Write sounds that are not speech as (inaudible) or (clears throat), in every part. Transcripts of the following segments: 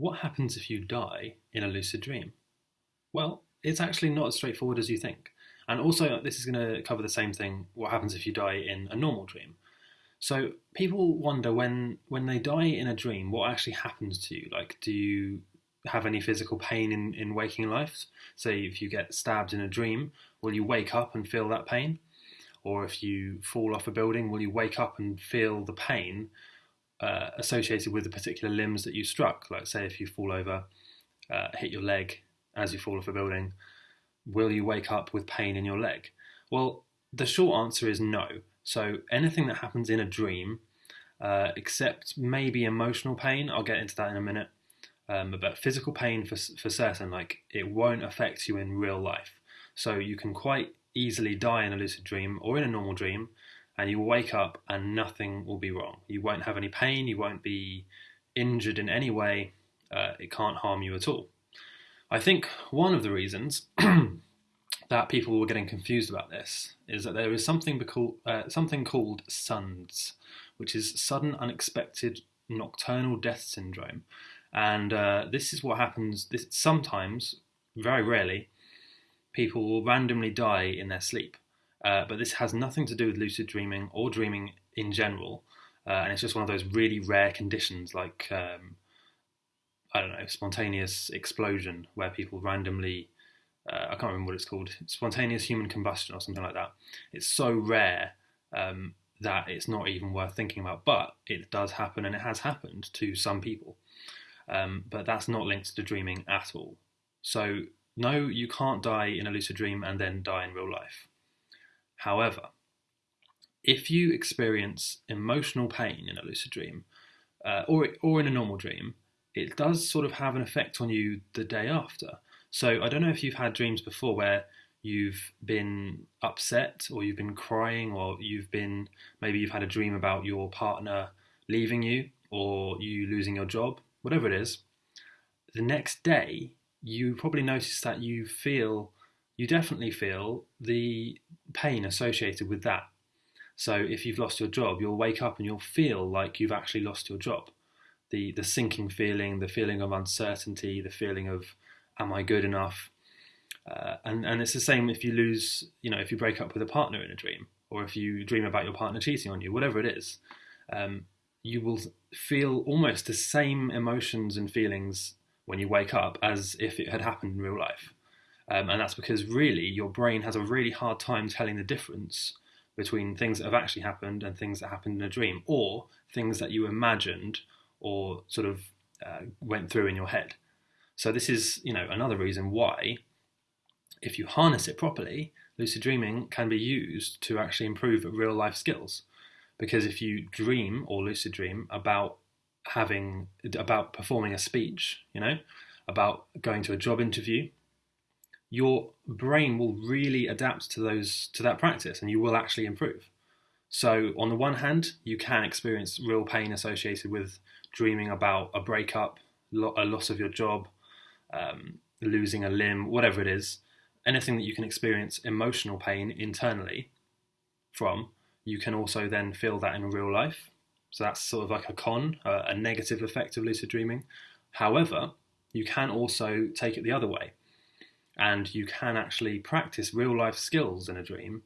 what happens if you die in a lucid dream? Well, it's actually not as straightforward as you think. And also, this is going to cover the same thing what happens if you die in a normal dream. So, people wonder when, when they die in a dream, what actually happens to you? Like, do you have any physical pain in, in waking life? Say, if you get stabbed in a dream, will you wake up and feel that pain? Or if you fall off a building, will you wake up and feel the pain uh, associated with the particular limbs that you struck? Like, say, if you fall over, uh, hit your leg as you fall off a building, will you wake up with pain in your leg? Well, the short answer is no. So, anything that happens in a dream, uh, except maybe emotional pain, I'll get into that in a minute. Um, but physical pain for, for certain, like it won't affect you in real life. So you can quite easily die in a lucid dream or in a normal dream, and you wake up and nothing will be wrong. You won't have any pain, you won't be injured in any way, uh, it can't harm you at all. I think one of the reasons (clears throat) that people were getting confused about this is that there is something, uh, something called SUNDS, which is sudden unexpected nocturnal death syndrome. And uh, this is what happens this, sometimes, very rarely, people will randomly die in their sleep. Uh, but this has nothing to do with lucid dreaming or dreaming in general. Uh, and it's just one of those really rare conditions like, um, I don't know, spontaneous explosion where people randomly, uh, I can't remember what it's called, spontaneous human combustion or something like that. It's so rare um, that it's not even worth thinking about. But it does happen and it has happened to some people. Um, but that's not linked to dreaming at all. So no, you can't die in a lucid dream and then die in real life. However, if you experience emotional pain in a lucid dream, uh, or or in a normal dream, it does sort of have an effect on you the day after. So I don't know if you've had dreams before where you've been upset or you've been crying or you've been maybe you've had a dream about your partner leaving you or you losing your job, whatever it is. The next day you probably notice that you feel, you definitely feel the pain associated with that. So if you've lost your job, you'll wake up and you'll feel like you've actually lost your job. The the sinking feeling, the feeling of uncertainty, the feeling of am I good enough? Uh, and and it's the same if you lose, you know, if you break up with a partner in a dream, or if you dream about your partner cheating on you, whatever it is, um, you will feel almost the same emotions and feelings when you wake up as if it had happened in real life. Um, and that's because really your brain has a really hard time telling the difference between things that have actually happened and things that happened in a dream, or things that you imagined or sort of uh, went through in your head. So this is, you know, another reason why, if you harness it properly, lucid dreaming can be used to actually improve real life skills. Because if you dream or lucid dream about having about performing a speech, you know, about going to a job interview, your brain will really adapt to those to that practice and you will actually improve. So on the one hand, you can experience real pain associated with dreaming about a breakup, a loss of your job, um, losing a limb, whatever it is, anything that you can experience emotional pain internally from, you can also then feel that in real life so that's sort of like a con, uh, a negative effect of lucid dreaming. However, you can also take it the other way. And you can actually practice real life skills in a dream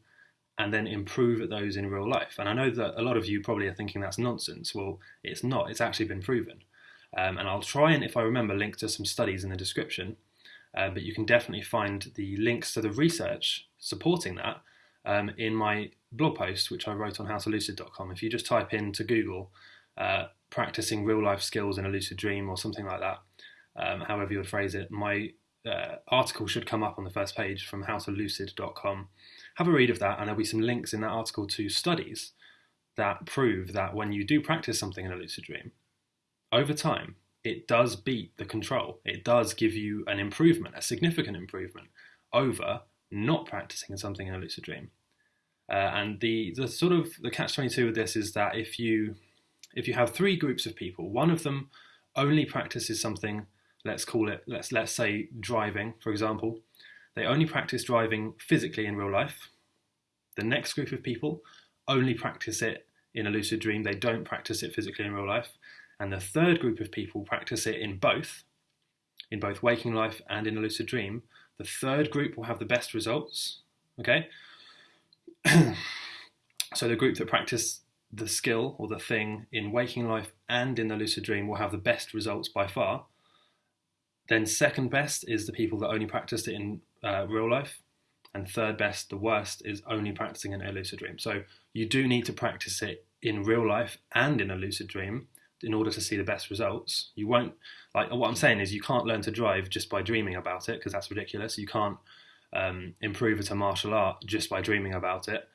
and then improve at those in real life. And I know that a lot of you probably are thinking that's nonsense. Well, it's not, it's actually been proven. Um, and I'll try and, if I remember, link to some studies in the description. Uh, but you can definitely find the links to the research supporting that um, in my blog post, which I wrote on howtolucid.com. If you just type into Google uh, practicing real life skills in a lucid dream or something like that, um, however you would phrase it, my uh, article should come up on the first page from howtolucid.com. Have a read of that, and there'll be some links in that article to studies that prove that when you do practice something in a lucid dream, over time, it does beat the control. It does give you an improvement, a significant improvement over not practicing something in a lucid dream. Uh, and the the sort of the catch twenty two with this is that if you if you have three groups of people, one of them only practices something. Let's call it let's let's say driving, for example. They only practice driving physically in real life. The next group of people only practice it in a lucid dream. They don't practice it physically in real life. and the third group of people practice it in both, in both waking life and in a lucid dream, the third group will have the best results. Okay? (clears throat) so the group that practice the skill or the thing in waking life and in the lucid dream will have the best results by far. Then, second best is the people that only practiced it in uh, real life. And third best, the worst, is only practicing in a lucid dream. So, you do need to practice it in real life and in a lucid dream in order to see the best results. You won't, like, what I'm saying is, you can't learn to drive just by dreaming about it because that's ridiculous. You can't um, improve at a martial art just by dreaming about it.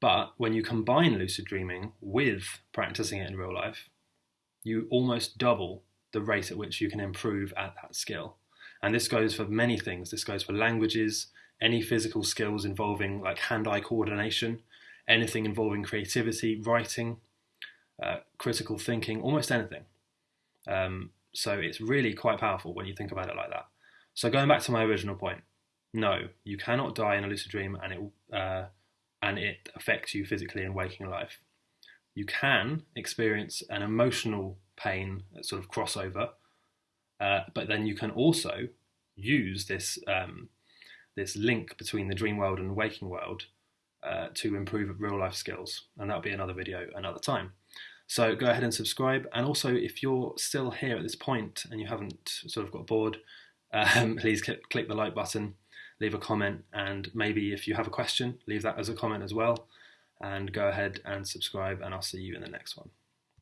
But when you combine lucid dreaming with practicing it in real life, you almost double the rate at which you can improve at that skill. And this goes for many things. This goes for languages, any physical skills involving like hand eye coordination, anything involving creativity, writing, uh, critical thinking, almost anything. Um, so it's really quite powerful when you think about it like that. So going back to my original point, no, you cannot die in a lucid dream and it uh, and it affects you physically in waking life. You can experience an emotional pain, sort of crossover, uh, but then you can also use this um, this link between the dream world and waking world uh, to improve real life skills, and that'll be another video another time. So go ahead and subscribe, and also if you're still here at this point and you haven't sort of got bored, um, (laughs) please click the like button leave a comment, and maybe if you have a question, leave that as a comment as well. And go ahead and subscribe, and I'll see you in the next one.